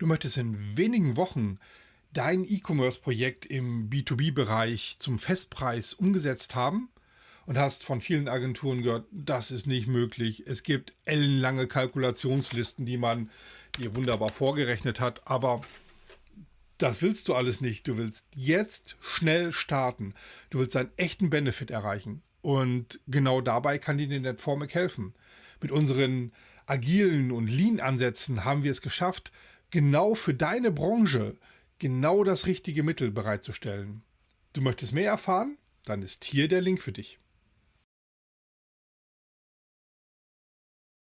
Du möchtest in wenigen Wochen dein E-Commerce-Projekt im B2B-Bereich zum Festpreis umgesetzt haben und hast von vielen Agenturen gehört, das ist nicht möglich. Es gibt ellenlange Kalkulationslisten, die man dir wunderbar vorgerechnet hat, aber das willst du alles nicht. Du willst jetzt schnell starten. Du willst einen echten Benefit erreichen. Und genau dabei kann dir die Netformic helfen. Mit unseren agilen und Lean-Ansätzen haben wir es geschafft, genau für deine Branche genau das richtige Mittel bereitzustellen. Du möchtest mehr erfahren? Dann ist hier der Link für dich.